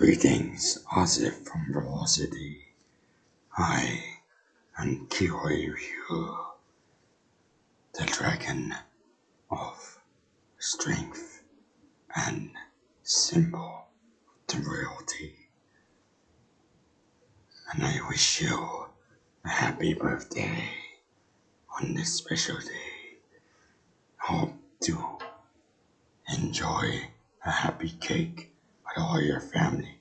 Greetings, Asif from Velocity. I am Kiroi Ryu, the dragon of strength and symbol the royalty. And I wish you a happy birthday on this special day. Hope to enjoy a happy cake all your family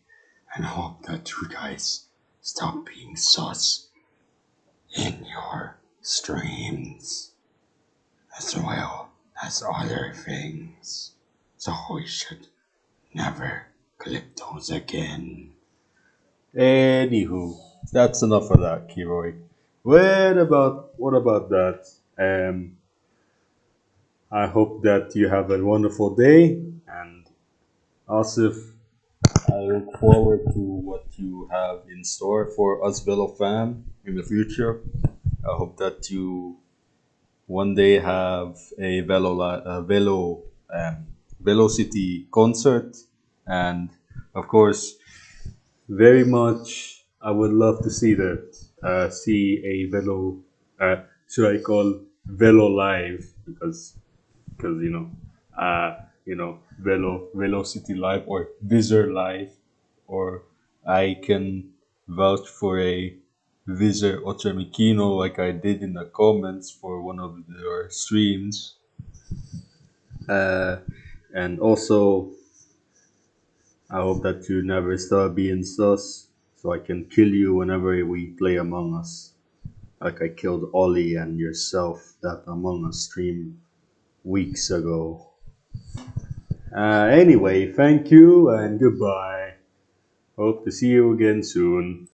and hope that you guys stop being sus in your streams as well as other things. So we should never click those again. Anywho, that's enough of that, Kiroi. What about what about that? Um, I hope that you have a wonderful day, and Asif, I look forward to what you have in store for us Velo fam in the future. I hope that you one day have a Velo a Velo um, Velocity concert, and of course, very much I would love to see that. Uh, see a Velo. Uh, should I call Velo live because because you know, uh, you know, Velo Velocity Live or Visor Live, or I can vouch for a Visor Ochramikino like I did in the comments for one of your streams. Uh, and also, I hope that you never stop being sus, so I can kill you whenever we play Among Us. Like I killed Ollie and yourself that Among Us stream weeks ago. Uh, anyway, thank you and goodbye. Hope to see you again soon.